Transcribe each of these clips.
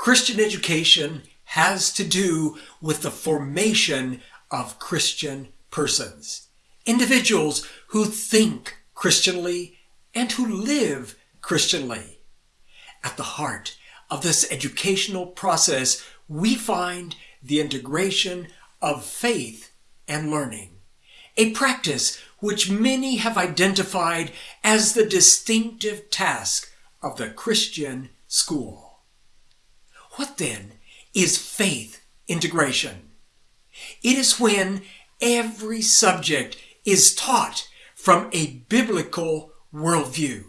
Christian education has to do with the formation of Christian persons. Individuals who think Christianly and who live Christianly. At the heart of this educational process, we find the integration of faith and learning, a practice which many have identified as the distinctive task of the Christian school. What then is faith integration? It is when every subject is taught from a biblical worldview.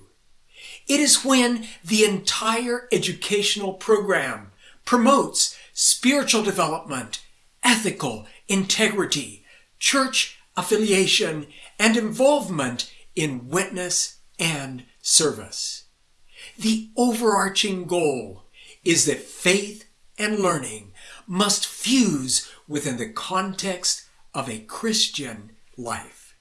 It is when the entire educational program promotes spiritual development, ethical integrity, church affiliation, and involvement in witness and service. The overarching goal is that faith and learning must fuse within the context of a Christian life.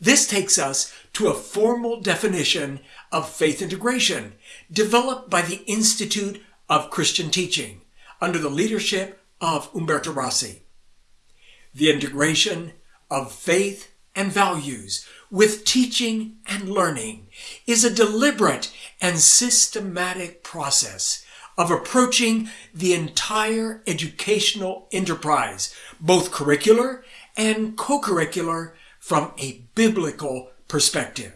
This takes us to a formal definition of faith integration developed by the Institute of Christian Teaching under the leadership of Humberto Rasi. The integration of faith and values with teaching and learning is a deliberate and systematic process of approaching the entire educational enterprise, both curricular and co-curricular from a biblical perspective.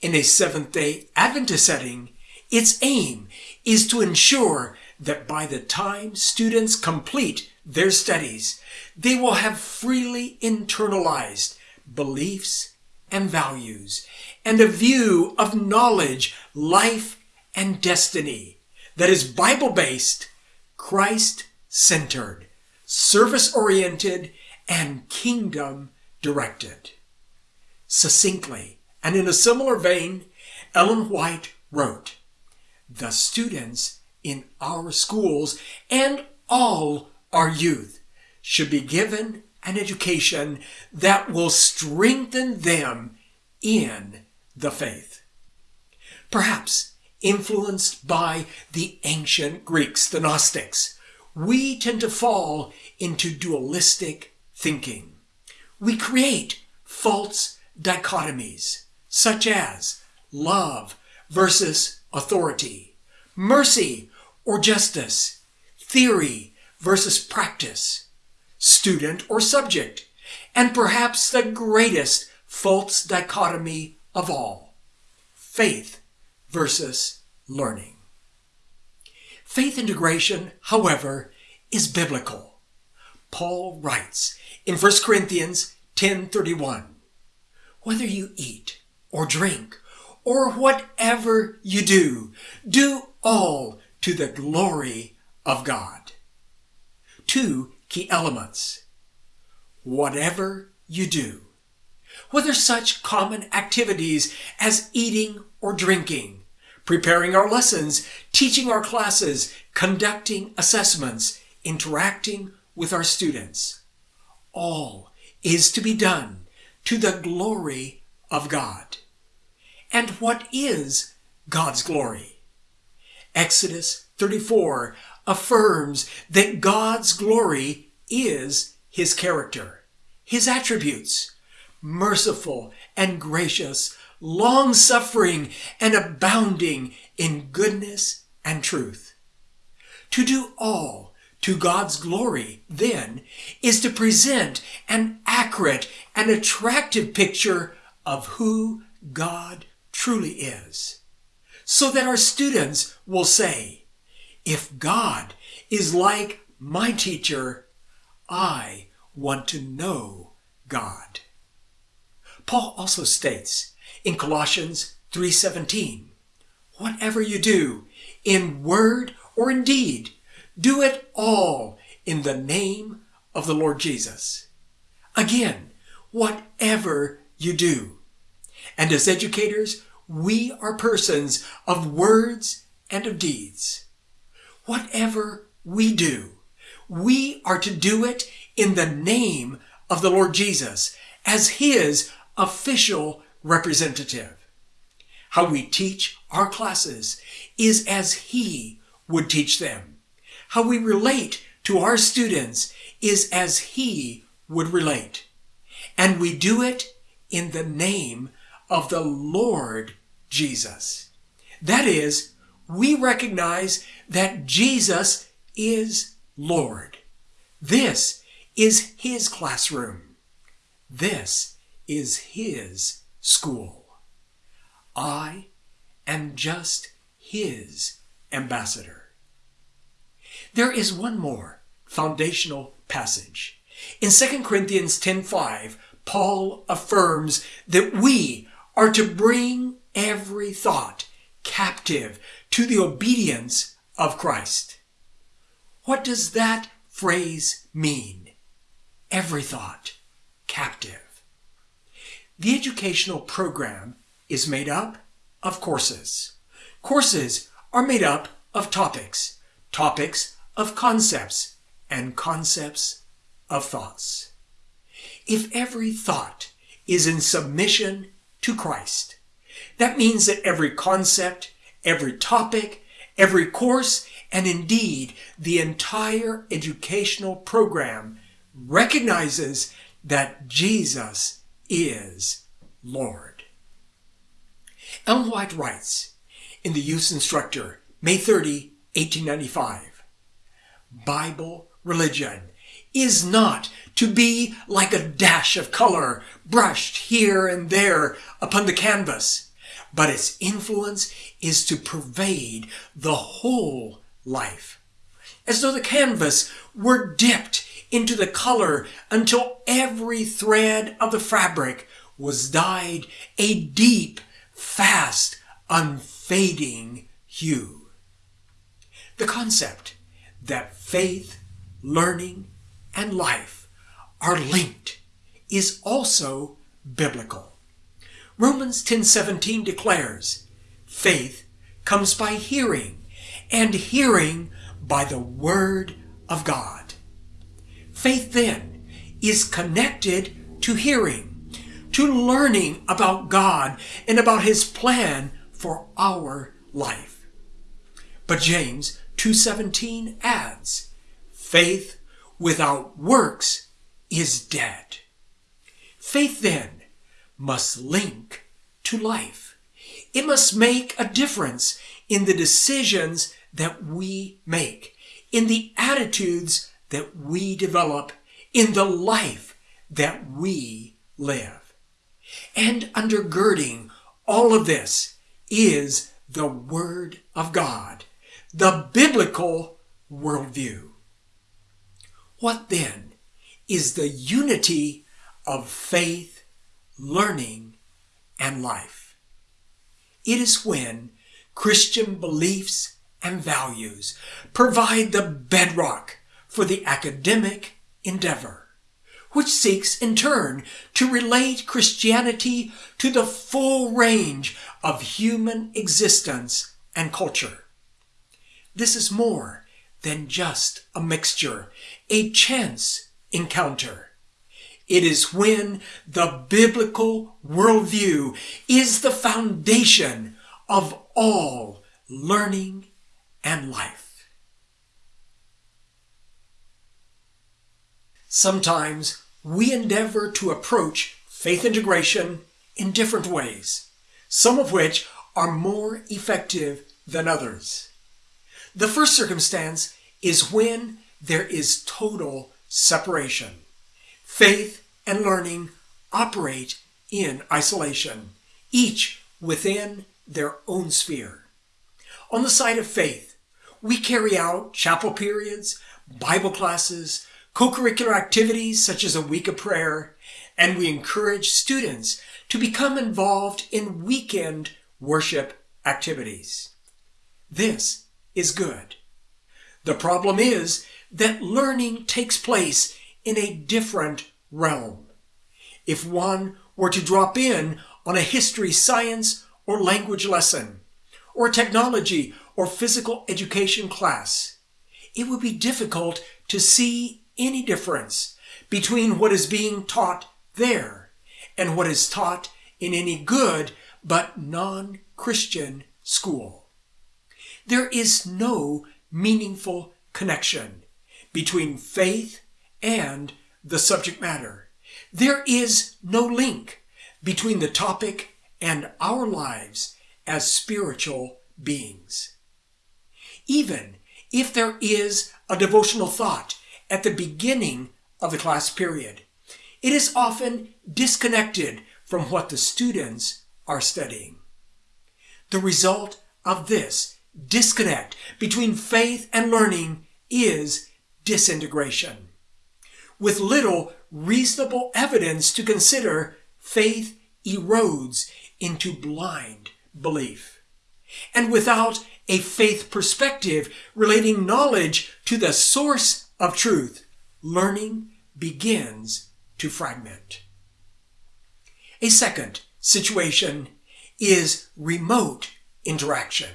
In a Seventh-day Adventist setting, its aim is to ensure that by the time students complete their studies, they will have freely internalized beliefs and values and a view of knowledge, life, and destiny that is Bible-based, Christ-centered, service-oriented, and kingdom-directed. Succinctly, and in a similar vein, Ellen White wrote, The students in our schools and all our youth should be given an education that will strengthen them in the faith. Perhaps influenced by the ancient Greeks, the Gnostics, we tend to fall into dualistic thinking. We create false dichotomies, such as love versus authority, mercy or justice, theory versus practice, student or subject, and perhaps the greatest false dichotomy of all, faith versus learning. Faith integration, however, is biblical. Paul writes in 1 Corinthians 10:31, whether you eat or drink or whatever you do, do all to the glory of God. Two key elements. Whatever you do, whether such common activities as eating or drinking, preparing our lessons, teaching our classes, conducting assessments, interacting with our students, all is to be done to the glory of God. And what is God's glory? Exodus 34 affirms that God's glory is his character, his attributes, merciful and gracious, long-suffering and abounding in goodness and truth. To do all to God's glory, then, is to present an accurate and attractive picture of who God truly is, so that our students will say, if God is like my teacher, I want to know God. Paul also states in Colossians 3.17, Whatever you do, in word or in deed, do it all in the name of the Lord Jesus. Again, whatever you do. And as educators, we are persons of words and of deeds. Whatever we do, we are to do it in the name of the Lord Jesus as his official representative. How we teach our classes is as he would teach them. How we relate to our students is as he would relate. And we do it in the name of the Lord Jesus. That is, we recognize that Jesus is Lord. This is his classroom. This is his school. I am just his ambassador. There is one more foundational passage. In 2 Corinthians 10:5, Paul affirms that we are to bring every thought captive to the obedience of Christ. What does that phrase mean? Every thought captive. The educational program is made up of courses. Courses are made up of topics, topics of concepts, and concepts of thoughts. If every thought is in submission to Christ, that means that every concept, every topic, every course, and indeed the entire educational program recognizes that Jesus is Lord. Ellen White writes in the Youth Instructor, May 30, 1895, Bible religion is not to be like a dash of color brushed here and there upon the canvas, but its influence is to pervade the whole life, as though the canvas were dipped into the color until every thread of the fabric was dyed a deep, fast, unfading hue. The concept that faith, learning, and life are linked is also biblical. Romans 10:17 declares, faith comes by hearing, and hearing by the word of God. Faith then is connected to hearing, to learning about God and about his plan for our life. But James 2:17 adds, faith without works is dead. Faith then must link to life. It must make a difference in the decisions that we make, in the attitudes that we develop in the life that we live. And undergirding all of this is the Word of God, the biblical worldview. What then is the unity of faith, learning, and life? It is when Christian beliefs and values provide the bedrock for the academic endeavor, which seeks in turn to relate Christianity to the full range of human existence and culture. This is more than just a mixture, a chance encounter. It is when the biblical worldview is the foundation of all learning and life. Sometimes we endeavor to approach faith integration in different ways, some of which are more effective than others. The first circumstance is when there is total separation. Faith and learning operate in isolation, each within their own sphere. On the side of faith, we carry out chapel periods, Bible classes, co-curricular activities such as a week of prayer, and we encourage students to become involved in weekend worship activities. This is good. The problem is that learning takes place in a different realm. If one were to drop in on a history, science, or language lesson, or technology or physical education class, it would be difficult to see any difference between what is being taught there and what is taught in any good but non-Christian school. There is no meaningful connection between faith and the subject matter. There is no link between the topic and our lives as spiritual beings. Even if there is a devotional thought at the beginning of the class period, it is often disconnected from what the students are studying. The result of this disconnect between faith and learning is disintegration. With little reasonable evidence to consider, faith erodes into blind belief. And without a faith perspective relating knowledge to the source of truth, learning begins to fragment. A second situation is remote interaction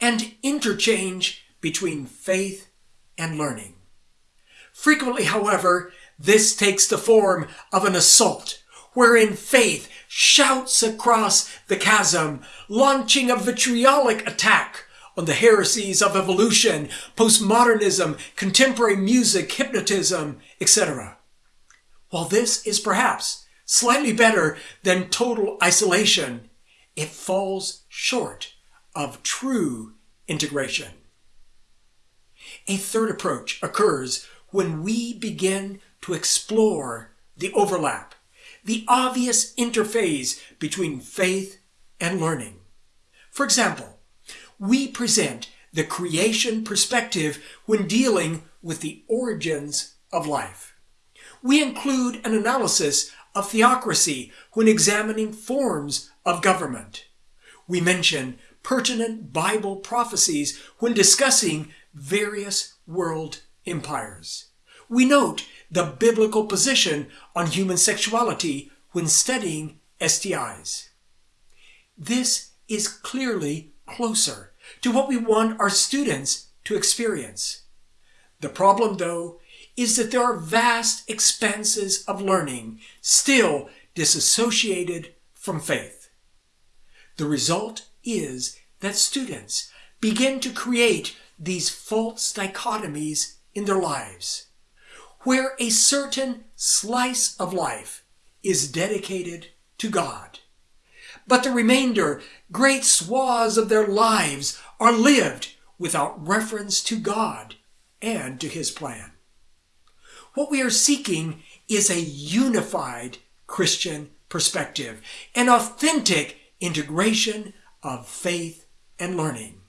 and interchange between faith and learning. Frequently, however, this takes the form of an assault wherein faith shouts across the chasm, launching a vitriolic attack on the heresies of evolution, postmodernism, contemporary music, hypnotism, etc. While this is perhaps slightly better than total isolation, it falls short of true integration. A third approach occurs when we begin to explore the overlap, the obvious interface between faith and learning. For example, we present the creation perspective when dealing with the origins of life. We include an analysis of theocracy when examining forms of government. We mention pertinent Bible prophecies when discussing various world empires. We note the biblical position on human sexuality when studying STIs. This is clearly closer to what we want our students to experience. The problem, though, is that there are vast expanses of learning still disassociated from faith. The result is that students begin to create these false dichotomies in their lives, where a certain slice of life is dedicated to God. But the remainder, great swaths of their lives, are lived without reference to God and to His plan. What we are seeking is a unified Christian perspective, an authentic integration of faith and learning.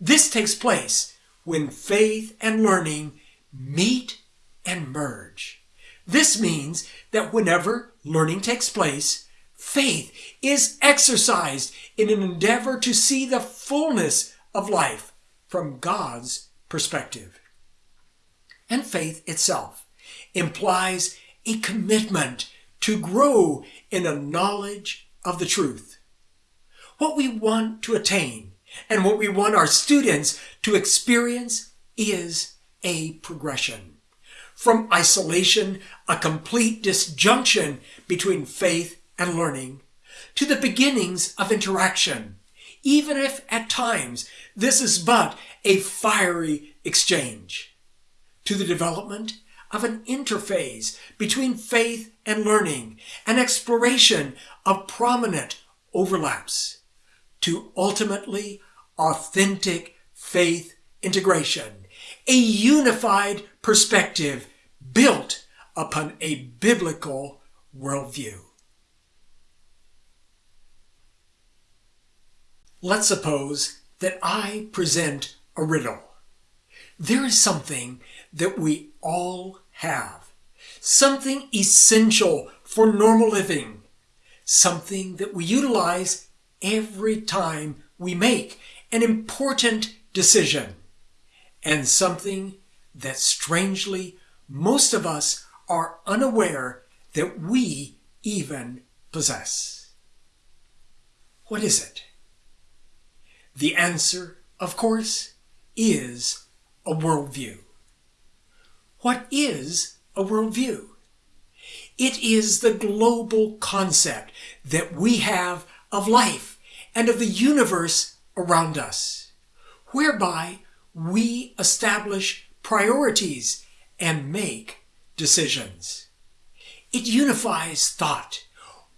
This takes place when faith and learning meet and merge. This means that whenever learning takes place, faith is exercised in an endeavor to see the fullness of life from God's perspective. And faith itself implies a commitment to grow in a knowledge of the truth. What we want to attain and what we want our students to experience is a progression. From isolation, a complete disjunction between faith and learning, to the beginnings of interaction, even if at times this is but a fiery exchange, to the development of an interface between faith and learning, an exploration of prominent overlaps, to ultimately authentic faith integration, a unified perspective built upon a biblical worldview. Let's suppose that I present a riddle. There is something that we all have, something essential for normal living, something that we utilize every time we make an important decision, and something that strangely most of us are unaware that we even possess. What is it? The answer, of course, is a worldview. What is a worldview? It is the global concept that we have of life and of the universe around us, whereby we establish priorities and make decisions. It unifies thought,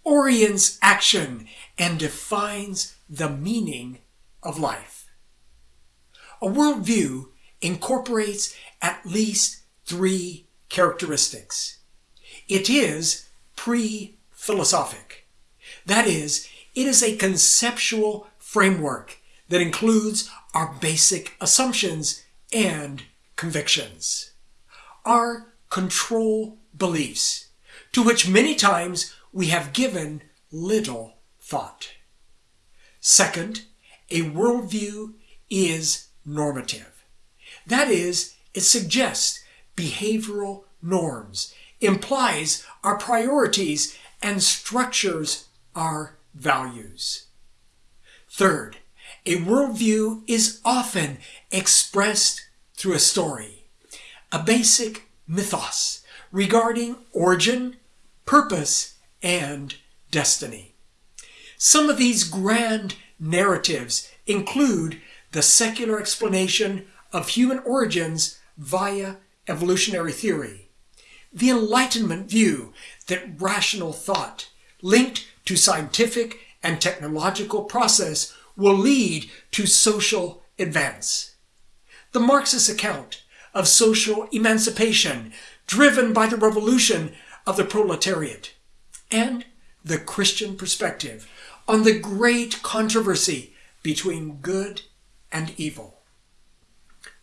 orients action, and defines the meaning of life. A worldview incorporates at least three characteristics. It is pre-philosophic. That is, it is a conceptual framework that includes our basic assumptions and convictions. Our control beliefs, to which many times we have given little thought. Second, a worldview is normative. That is, it suggests behavioral norms, implies our priorities, and structures our values. Third, a worldview is often expressed through a story, a basic mythos regarding origin, purpose, and destiny. Some of these grand narratives include the secular explanation of human origins via evolutionary theory, the Enlightenment view that rational thought, linked to scientific and technological process, will lead to social advance. The Marxist account of social emancipation driven by the revolution of the proletariat, and the Christian perspective on the great controversy between good and evil.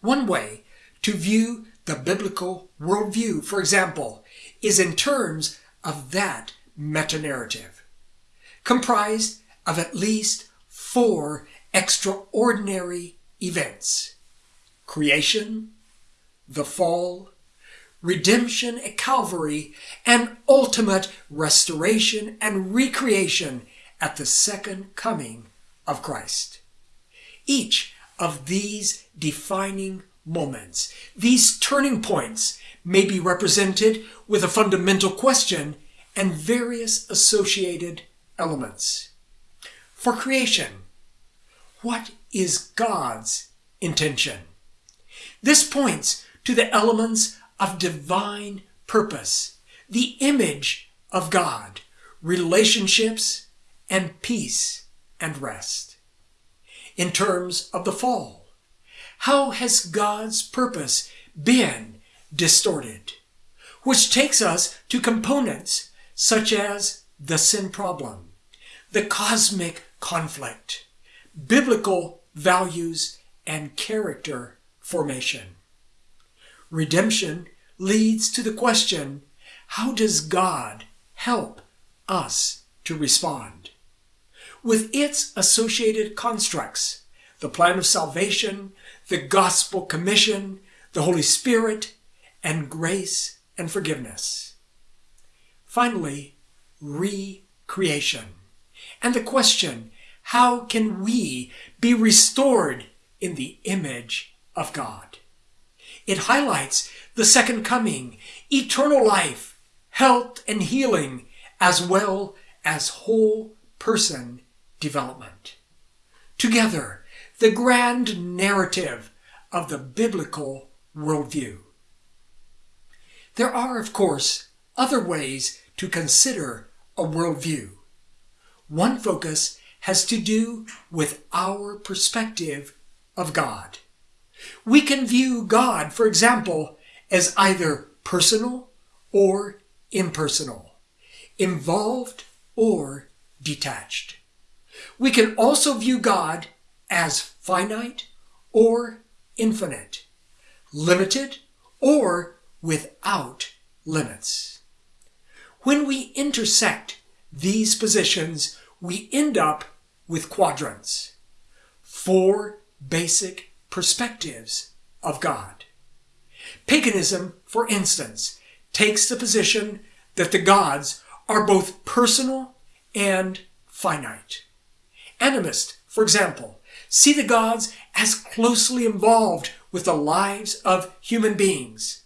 One way to view the biblical worldview, for example, is in terms of that meta-narrative, comprised of at least four extraordinary events. Creation, the fall, redemption at Calvary, and ultimate restoration and recreation at the second coming of Christ. Each of these defining moments, these turning points, may be represented with a fundamental question and various associated elements. For creation, what is God's intention? This points to the elements of divine purpose, the image of God, relationships, and peace and rest. In terms of the fall, how has God's purpose been distorted? Which takes us to components such as the sin problem, the cosmic conflict, biblical values, and character formation. Redemption leads to the question, how does God help us to respond? With its associated constructs, the plan of salvation, the gospel commission, the Holy Spirit, and grace and forgiveness. Finally, recreation. And the question, how can we be restored in the image of God? It highlights the second coming, eternal life, health and healing, as well as whole person development. Together, the grand narrative of the biblical worldview. There are, of course, other ways to consider a worldview. One focus has to do with our perspective of God. We can view God, for example, as either personal or impersonal, involved or detached. We can also view God as finite or infinite, limited or without limits. When we intersect these positions, we end up with quadrants, four basic perspectives of God. Paganism, for instance, takes the position that the gods are both personal and finite. Animists, for example, see the gods as closely involved with the lives of human beings,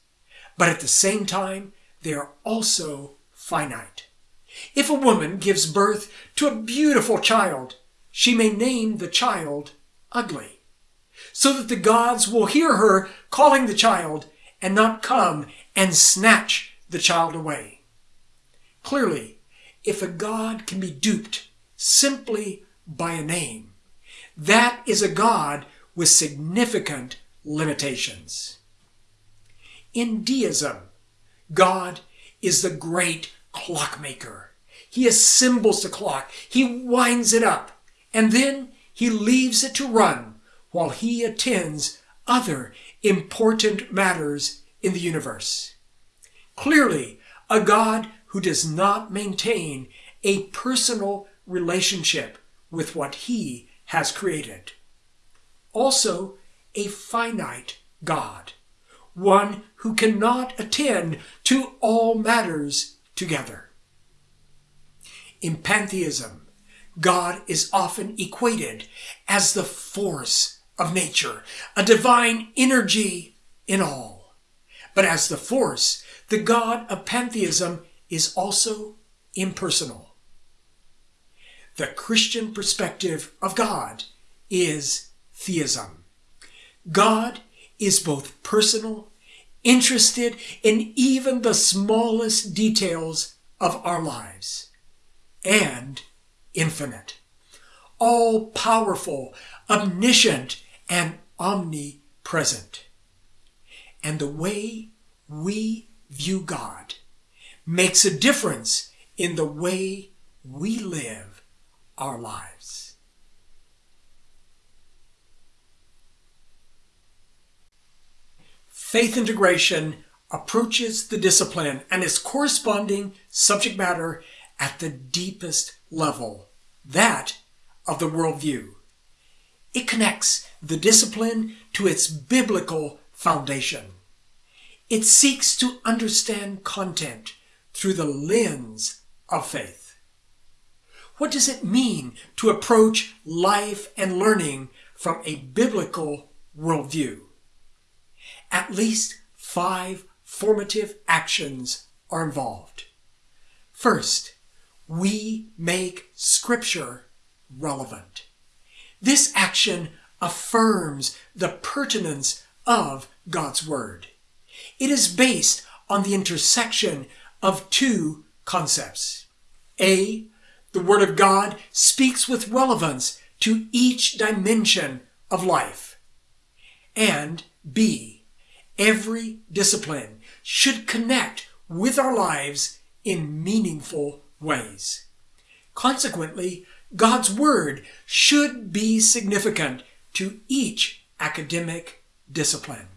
but at the same time, they are also finite. If a woman gives birth to a beautiful child, she may name the child ugly. so that the gods will hear her calling the child and not come and snatch the child away. Clearly, if a god can be duped simply by a name, that is a god with significant limitations. In deism, God is the great clockmaker. He assembles the clock, he winds it up, and then he leaves it to run while he attends other important matters in the universe. Clearly, a God who does not maintain a personal relationship with what he has created. Also, a finite God, one who cannot attend to all matters together. In pantheism, God is often equated as the force of nature, a divine energy in all. But as the force, the God of pantheism is also impersonal. The Christian perspective of God is theism. God is both personal, interested in even the smallest details of our lives, and infinite, all powerful, omniscient, and omnipresent. And the way we view God makes a difference in the way we live our lives. Faith integration approaches the discipline and its corresponding subject matter at the deepest level, that of the worldview. It connects the discipline to its biblical foundation. It seeks to understand content through the lens of faith. What does it mean to approach life and learning from a biblical worldview? At least five formative actions are involved. First, we make Scripture relevant. This action affirms the pertinence of God's Word. It is based on the intersection of two concepts. A, the Word of God speaks with relevance to each dimension of life. And B, every discipline should connect with our lives in meaningful ways. Consequently, God's Word should be significant to each academic discipline.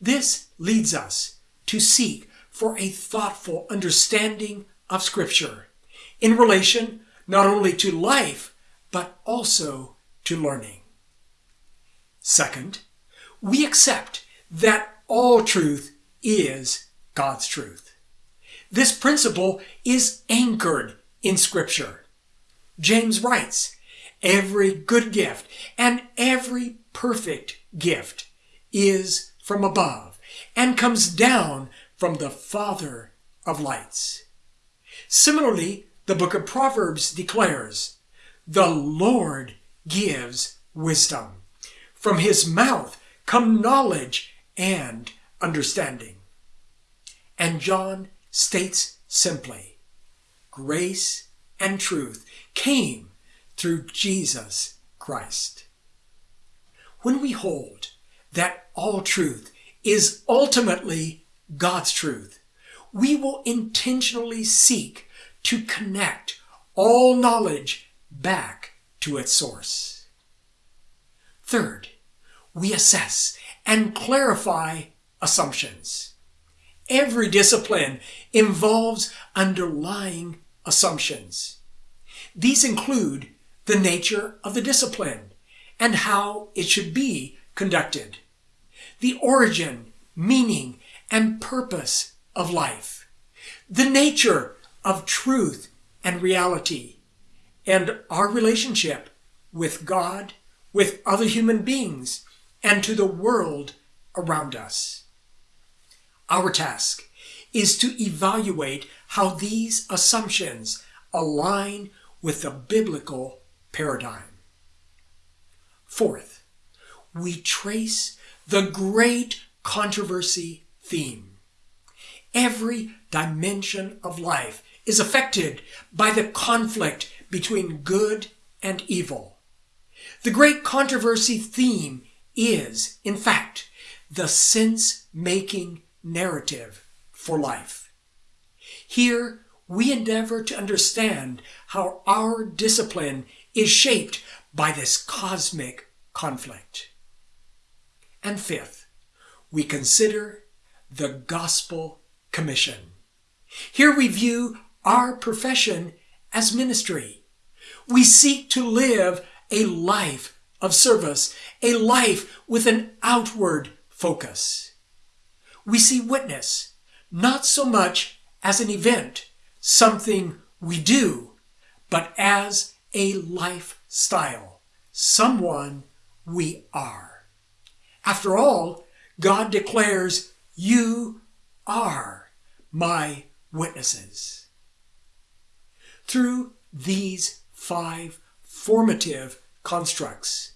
This leads us to seek for a thoughtful understanding of Scripture in relation not only to life, but also to learning. Second, we accept that all truth is God's truth. This principle is anchored in Scripture. James writes, Every good gift and every perfect gift is from above and comes down from the Father of lights. Similarly, the book of Proverbs declares, The Lord gives wisdom. From his mouth come knowledge and understanding. And John states simply, Grace and truth came through Jesus Christ. When we hold that all truth is ultimately God's truth, we will intentionally seek to connect all knowledge back to its source. Third, we assess and clarify assumptions. Every discipline involves underlying assumptions. These include the nature of the discipline and how it should be conducted, the origin, meaning, and purpose of life, the nature of truth and reality, and our relationship with God, with other human beings, and to the world around us. Our task is to evaluate how these assumptions align with the biblical paradigm. Fourth, we trace the great controversy theme. Every dimension of life is affected by the conflict between good and evil. The great controversy theme is, in fact, the sense making narrative for life. Here, we endeavor to understand how our discipline is shaped by this cosmic conflict. And fifth, we consider the Gospel Commission. Here we view our profession as ministry. We seek to live a life of service, a life with an outward focus. We see witness not so much as an event, something we do, but as a lifestyle, someone we are. After all, God declares, You are my witnesses. Through these five formative constructs,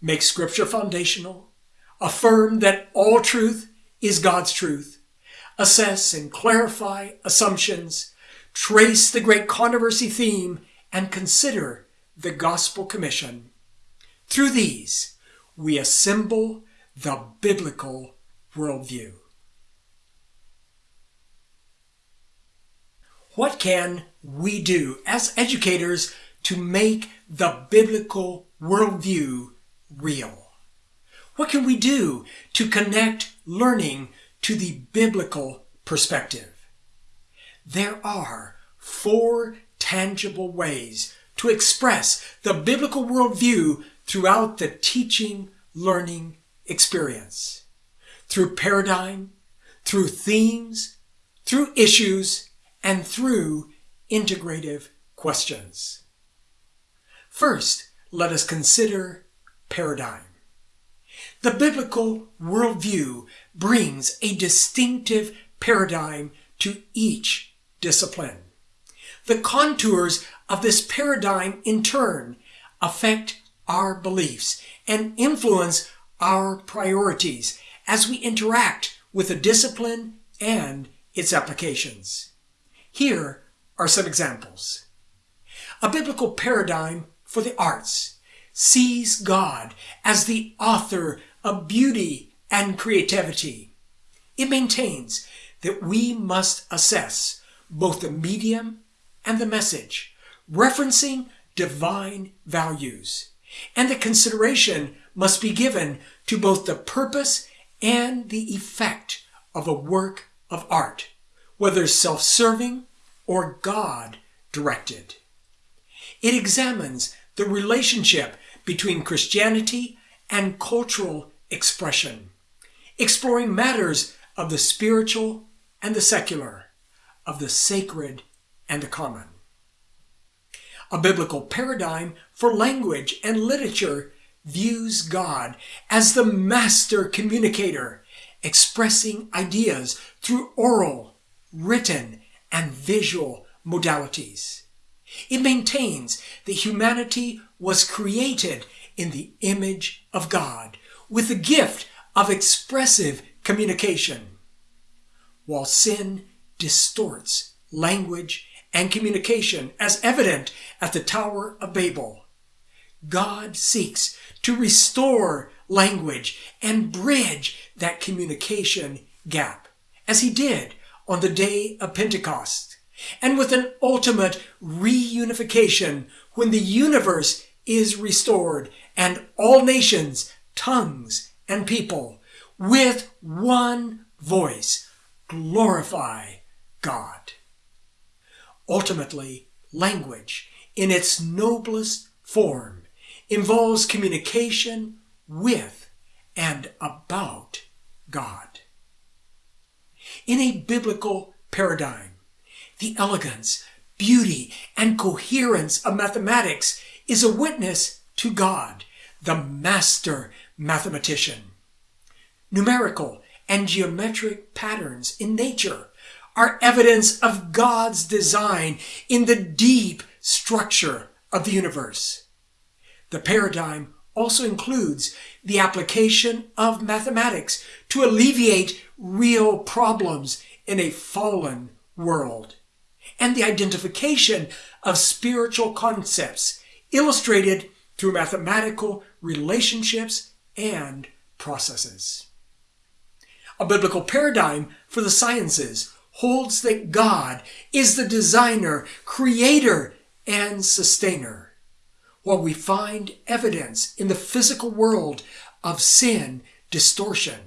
make Scripture foundational, affirm that all truth is God's truth, assess and clarify assumptions, trace the great controversy theme, and consider the Gospel Commission. Through these, we assemble the biblical worldview. What can we do as educators to make the biblical worldview real? What can we do to connect learning to the biblical perspective? There are four tangible ways to express the biblical worldview throughout the teaching learning experience through paradigm, through themes, through issues, and through integrative questions. First, let us consider paradigm. The biblical worldview brings a distinctive paradigm to each discipline. The contours of this paradigm in turn affect our beliefs and influence our priorities as we interact with the discipline and its applications. Here are some examples. A biblical paradigm for the arts sees God as the author of beauty and creativity. It maintains that we must assess both the medium and the message, referencing divine values. And the consideration must be given to both the purpose and the effect of a work of art, whether self-serving or God-directed. It examines the relationship between Christianity and cultural expression, exploring matters of the spiritual and the secular, of the sacred and the common. A biblical paradigm for language and literature views God as the master communicator, expressing ideas through oral, written, and visual modalities. It maintains that humanity was created in the image of God with the gift of expressive communication. While sin distorts language and communication as evident at the Tower of Babel, God seeks to restore language and bridge that communication gap, as he did on the day of Pentecost, and with an ultimate reunification when the universe is restored and all nations, tongues, and people with one voice glorify God. Ultimately, language in its noblest form involves communication with and about God. In a biblical paradigm, the elegance, beauty, and coherence of mathematics is a witness to God, the master mathematician. Numerical and geometric patterns in nature are evidence of God's design in the deep structure of the universe. The paradigm also includes the application of mathematics to alleviate real problems in a fallen world, and the identification of spiritual concepts illustrated through mathematical relationships and processes. A biblical paradigm for the sciences holds that God is the designer, creator, and sustainer. While we find evidence in the physical world of sin distortion,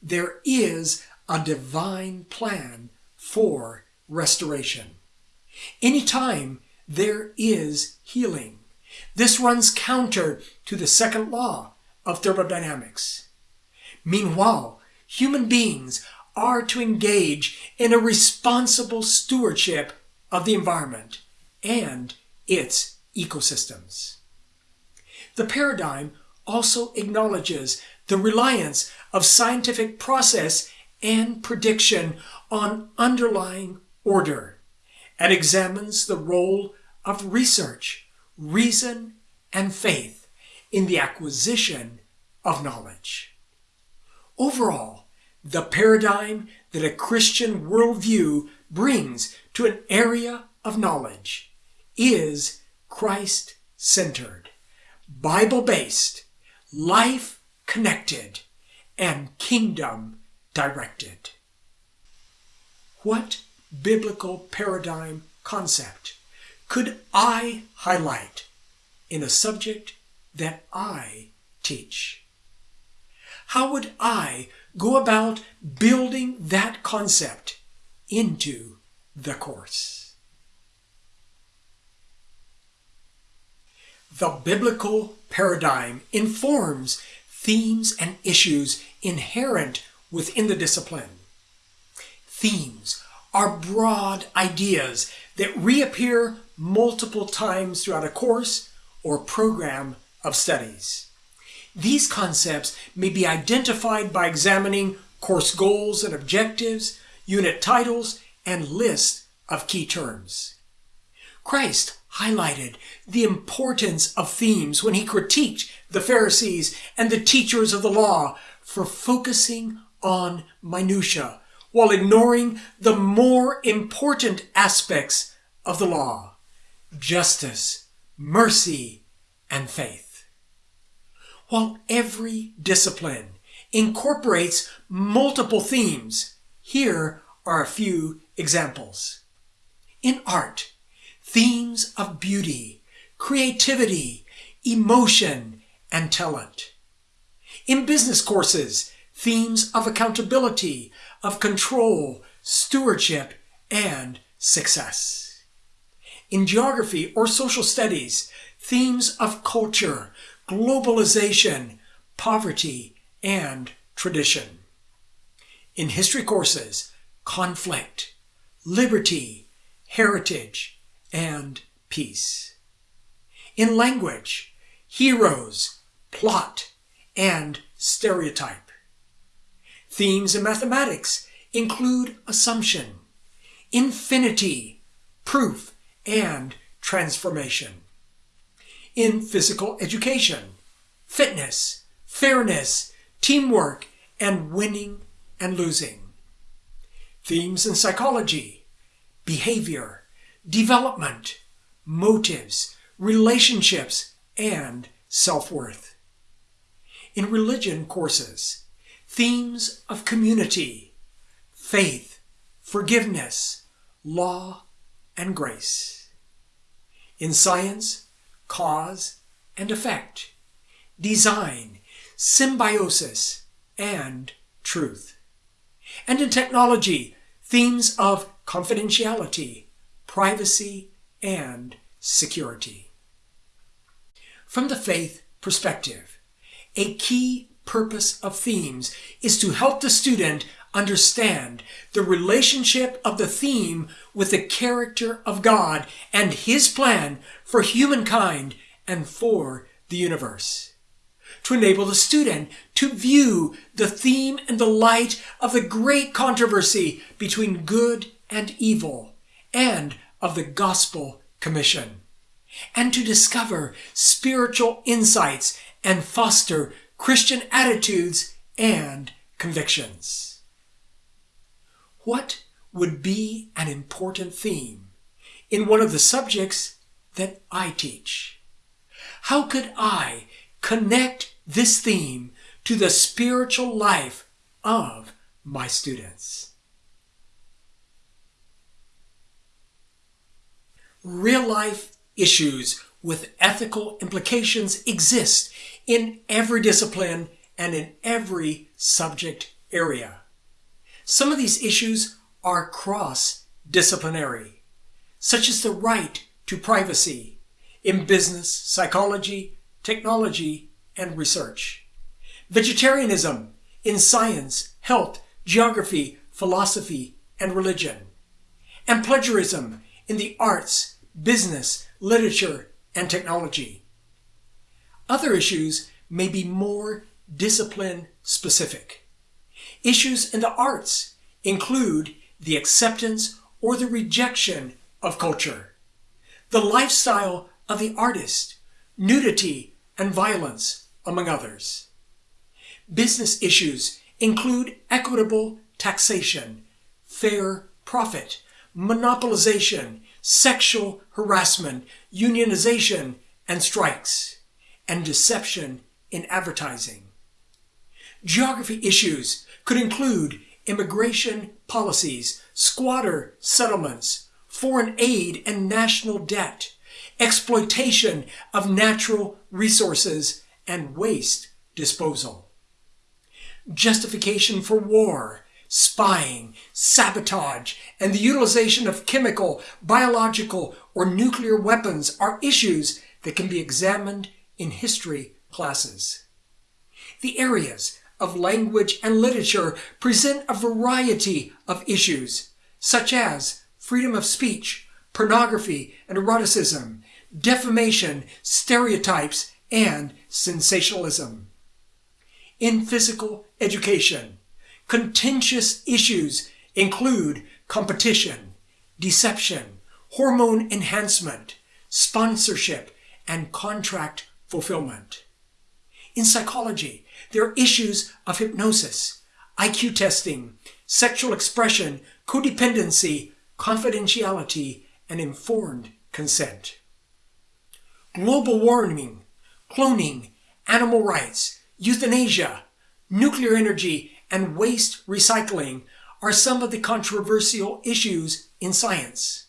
there is a divine plan for restoration. Anytime there is healing, this runs counter to the second law of thermodynamics. Meanwhile, human beings are to engage in a responsible stewardship of the environment and its ecosystems. The paradigm also acknowledges the reliance of scientific process and prediction on underlying order and examines the role of research, reason, and faith in the acquisition of knowledge. Overall, the paradigm that a Christian worldview brings to an area of knowledge is Christ centered, Bible based, life connected, and kingdom directed. What biblical paradigm concept could I highlight in a subject that I teach? How would I go about building that concept into the course? The biblical paradigm informs themes and issues inherent within the discipline. Themes are broad ideas that reappear multiple times throughout a course or program of studies. These concepts may be identified by examining course goals and objectives, unit titles, and lists of key terms. Christ highlighted the importance of themes when he critiqued the Pharisees and the teachers of the law for focusing on minutia while ignoring the more important aspects of the law justice, mercy, and faith. While every discipline incorporates multiple themes, here are a few examples. In art, themes of beauty, creativity, emotion, and talent. In business courses, themes of accountability, of control, stewardship, and success. In geography or social studies, themes of culture, globalization, poverty, and tradition. In history courses, conflict, liberty, heritage, and peace. In language, heroes, plot, and stereotype. Themes in mathematics include assumption, infinity, proof, and transformation in physical education, fitness, fairness, teamwork, and winning and losing. Themes in psychology, behavior, development, motives, relationships, and self-worth. In religion courses, themes of community, faith, forgiveness, law, and grace. In science, cause and effect, design, symbiosis, and truth. And in technology, themes of confidentiality, privacy, and security. From the faith perspective, a key purpose of themes is to help the student understand the relationship of the theme with the character of God and His plan for humankind and for the universe. To enable the student to view the theme in the light of the great controversy between good and evil and of the gospel commission. And to discover spiritual insights and foster Christian attitudes and convictions. What would be an important theme in one of the subjects that I teach? How could I connect this theme to the spiritual life of my students? Real life issues with ethical implications exist in every discipline and in every subject area. Some of these issues are cross-disciplinary, such as the right to privacy in business, psychology, technology, and research. Vegetarianism in science, health, geography, philosophy, and religion. And plagiarism in the arts, business, literature, and technology. Other issues may be more discipline specific. Issues in the arts include the acceptance or the rejection of culture, the lifestyle of the artist, nudity and violence, among others. Business issues include equitable taxation, fair profit, monopolization, sexual harassment, unionization, and strikes, and deception in advertising. Geography issues could include immigration policies, squatter settlements, foreign aid and national debt, exploitation of natural resources, and waste disposal. Justification for war, spying, sabotage, and the utilization of chemical, biological, or nuclear weapons are issues that can be examined in history classes. The areas of language and literature present a variety of issues, such as freedom of speech, pornography and eroticism, defamation, stereotypes, and sensationalism. In physical education, contentious issues include competition, deception, hormone enhancement, sponsorship, and contract fulfillment. In psychology, there are issues of hypnosis, IQ testing, sexual expression, codependency, confidentiality, and informed consent. Global warming, cloning, animal rights, euthanasia, nuclear energy, and waste recycling are some of the controversial issues in science.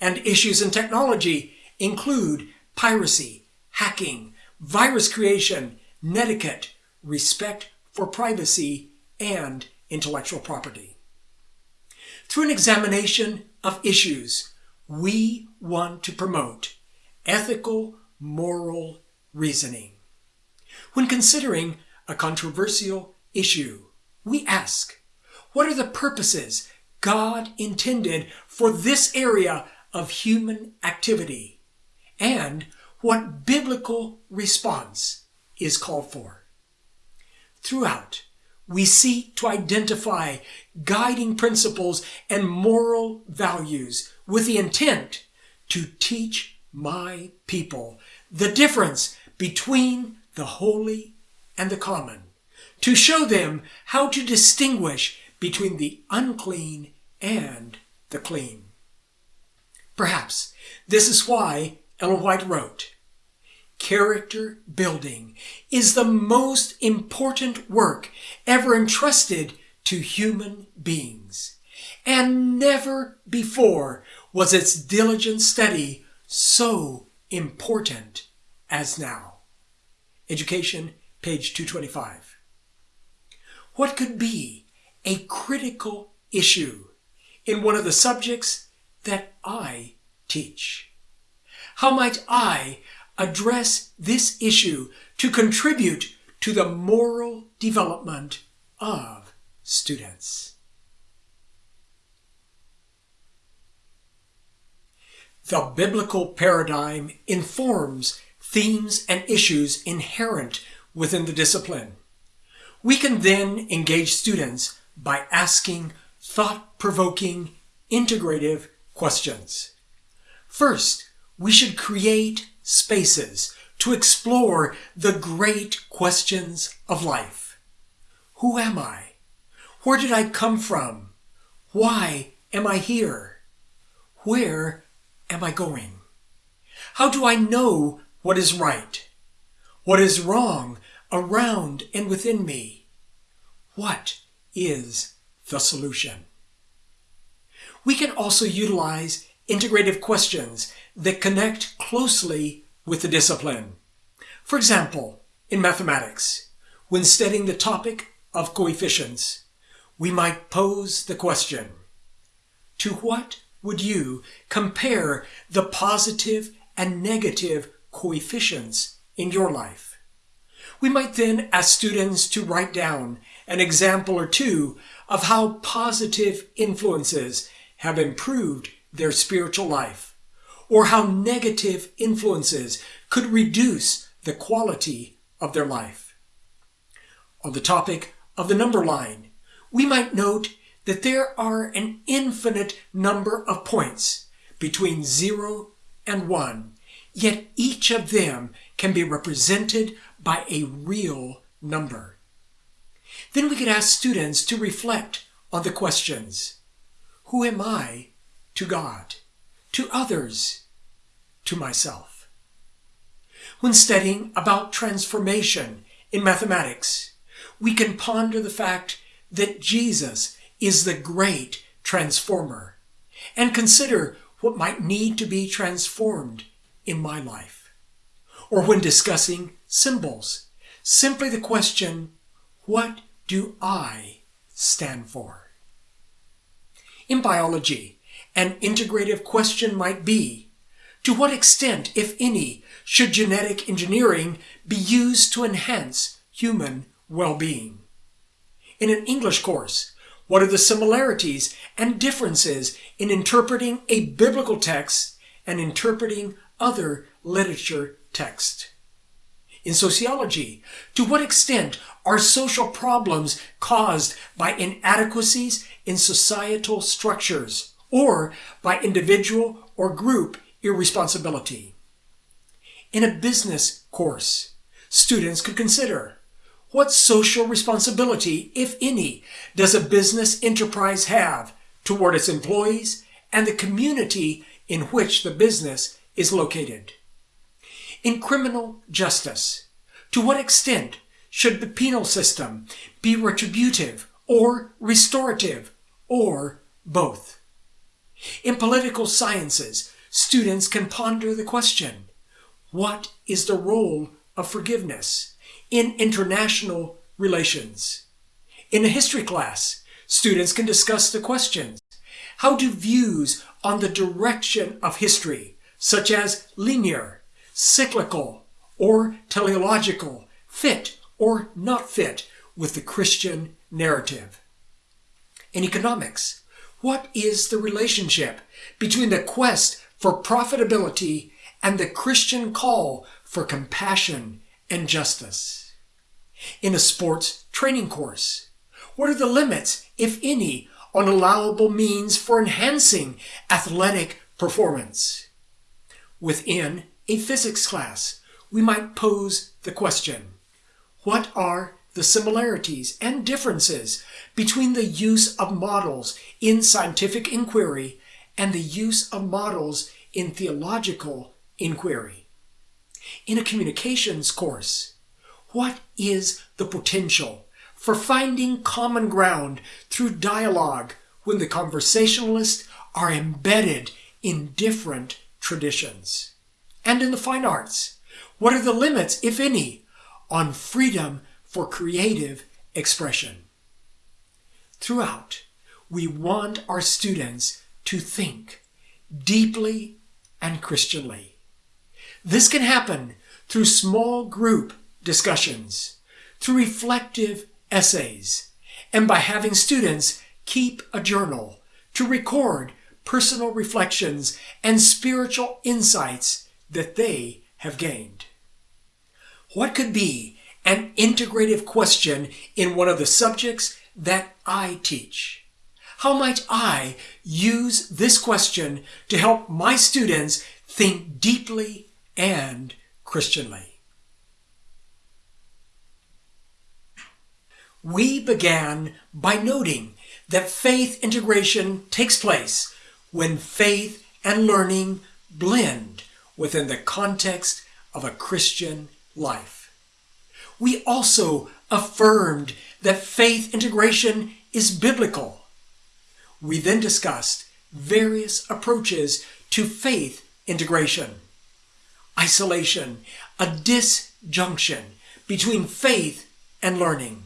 And issues in technology include piracy, hacking, virus creation, netiquette, respect for privacy, and intellectual property. Through an examination of issues, we want to promote ethical, moral reasoning. When considering a controversial issue, we ask, what are the purposes God intended for this area of human activity? And what biblical response is called for. Throughout, we seek to identify guiding principles and moral values with the intent to teach my people the difference between the holy and the common, to show them how to distinguish between the unclean and the clean. Perhaps this is why Ellen White wrote, Character building is the most important work ever entrusted to human beings. And never before was its diligent study so important as now. Education, page 225. What could be a critical issue in one of the subjects that I teach? How might I address this issue to contribute to the moral development of students? The biblical paradigm informs themes and issues inherent within the discipline. We can then engage students by asking thought-provoking, integrative questions. First, we should create spaces to explore the great questions of life. Who am I? Where did I come from? Why am I here? Where am I going? How do I know what is right? What is wrong around and within me? What is the solution? We can also utilize integrative questions that connect closely with the discipline. For example, in mathematics, when studying the topic of coefficients, we might pose the question, to what would you compare the positive and negative coefficients in your life? We might then ask students to write down an example or two of how positive influences have improved their spiritual life, or how negative influences could reduce the quality of their life. On the topic of the number line, we might note that there are an infinite number of points between 0 and 1, yet each of them can be represented by a real number. Then we could ask students to reflect on the questions Who am I to God, to others, to myself? When studying about transformation in mathematics, we can ponder the fact that Jesus is the great transformer and consider what might need to be transformed in my life. Or when discussing symbols, simply the question, what do I stand for? In biology, an integrative question might be, to what extent, if any, should genetic engineering be used to enhance human well-being? In an English course, what are the similarities and differences in interpreting a biblical text and interpreting other literature text? In sociology, to what extent are social problems caused by inadequacies in societal structures or by individual or group irresponsibility? In a business course, students could consider what social responsibility, if any, does a business enterprise have toward its employees and the community in which the business is located? In criminal justice, to what extent should the penal system be retributive or restorative or both? In political sciences, students can ponder the question, what is the role of forgiveness? in international relations. In a history class, students can discuss the questions. How do views on the direction of history, such as linear, cyclical, or teleological, fit or not fit with the Christian narrative? In economics, what is the relationship between the quest for profitability and the Christian call for compassion and justice. In a sports training course, what are the limits, if any, on allowable means for enhancing athletic performance? Within a physics class, we might pose the question, what are the similarities and differences between the use of models in scientific inquiry and the use of models in theological inquiry? in a communications course. What is the potential for finding common ground through dialogue when the conversationalists are embedded in different traditions? And in the fine arts, what are the limits, if any, on freedom for creative expression? Throughout, we want our students to think deeply and Christianly. This can happen through small group discussions, through reflective essays, and by having students keep a journal to record personal reflections and spiritual insights that they have gained. What could be an integrative question in one of the subjects that I teach? How might I use this question to help my students think deeply and Christianly? We began by noting that faith integration takes place when faith and learning blend within the context of a Christian life. We also affirmed that faith integration is biblical. We then discussed various approaches to faith integration. Isolation, a disjunction between faith and learning.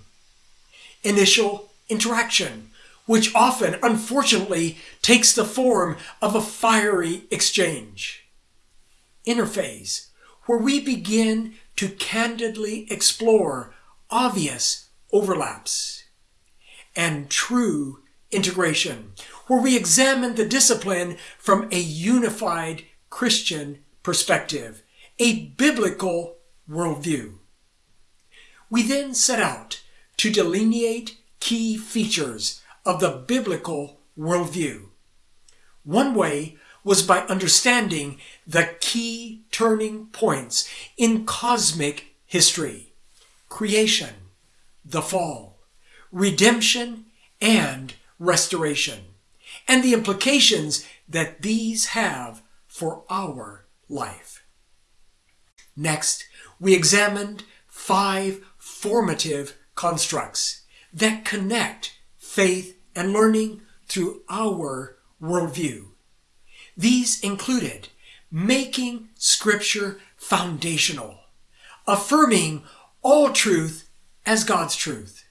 Initial interaction, which often, unfortunately, takes the form of a fiery exchange. Interface, where we begin to candidly explore obvious overlaps. And true integration, where we examine the discipline from a unified Christian perspective, a biblical worldview. We then set out to delineate key features of the biblical worldview. One way was by understanding the key turning points in cosmic history creation, the fall, redemption, and restoration, and the implications that these have for our life. Next, we examined five formative constructs that connect faith and learning through our worldview. These included making Scripture foundational, affirming all truth as God's truth,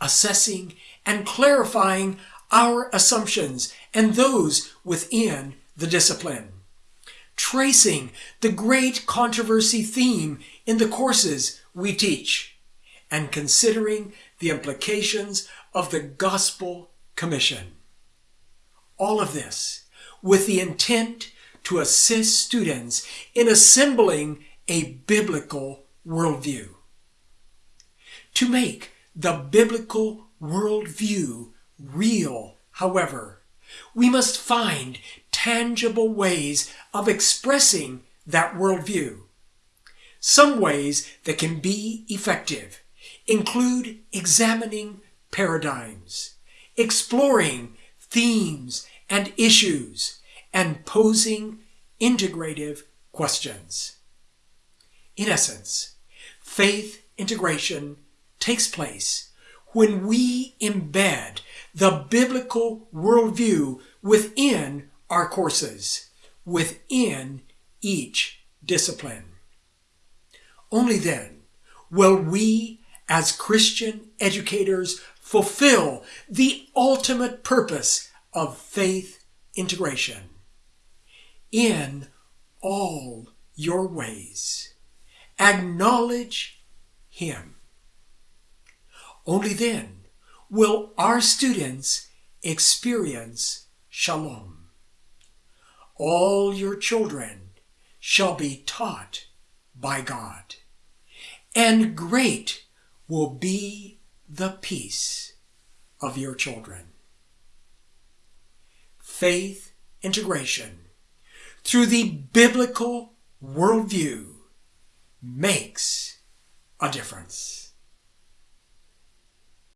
assessing and clarifying our assumptions and those within the discipline, tracing the great controversy theme in the courses we teach, and considering the implications of the Gospel Commission. All of this with the intent to assist students in assembling a biblical worldview. To make the biblical worldview real, however, we must find tangible ways of expressing that worldview. Some ways that can be effective include examining paradigms, exploring themes and issues, and posing integrative questions. In essence, faith integration takes place when we embed the biblical worldview within our courses, within each discipline. Only then will we, as Christian educators, fulfill the ultimate purpose of faith integration. In all your ways, acknowledge Him. Only then will our students experience shalom. All your children shall be taught by God, and great will be the peace of your children. Faith integration through the biblical worldview makes a difference.